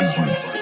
Mais um.